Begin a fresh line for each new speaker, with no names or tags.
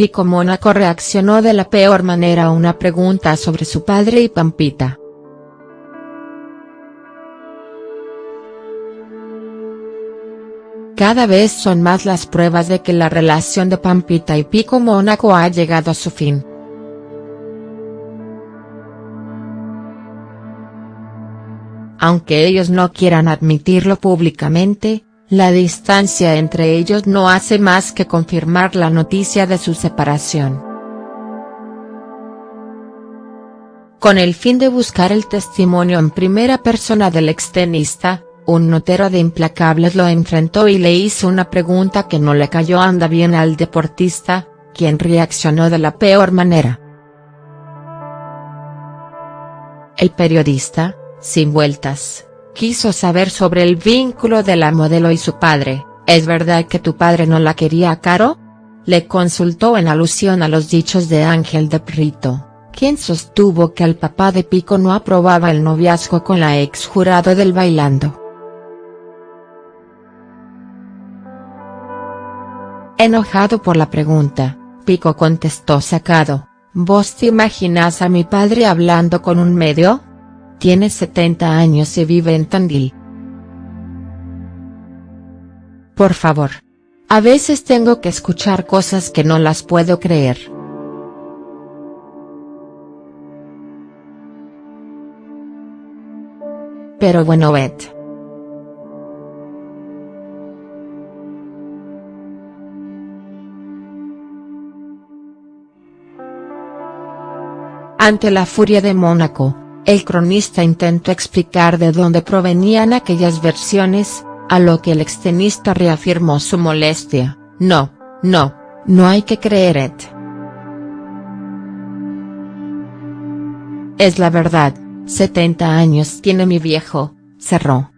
Pico Mónaco reaccionó de la peor manera a una pregunta sobre su padre y Pampita. Cada vez son más las pruebas de que la relación de Pampita y Pico Mónaco ha llegado a su fin. Aunque ellos no quieran admitirlo públicamente, la distancia entre ellos no hace más que confirmar la noticia de su separación. Con el fin de buscar el testimonio en primera persona del extenista, un notero de Implacables lo enfrentó y le hizo una pregunta que no le cayó anda bien al deportista, quien reaccionó de la peor manera. El periodista, sin vueltas, quiso saber sobre el vínculo de la modelo y su padre, ¿es verdad que tu padre no la quería Caro? Le consultó en alusión a los dichos de Ángel de Prito, quien sostuvo que el papá de Pico no aprobaba el noviazgo con la ex jurado del Bailando. Enojado por la pregunta, Pico contestó sacado, ¿vos te imaginas a mi padre hablando con un medio?. Tiene 70 años y vive en Tandil. Por favor. A veces tengo que escuchar cosas que no las puedo creer. Pero bueno Bet. Ante la furia de Mónaco, el cronista intentó explicar de dónde provenían aquellas versiones, a lo que el extenista reafirmó su molestia, no, no, no hay que creer. Es la verdad, 70 años tiene mi viejo, cerró.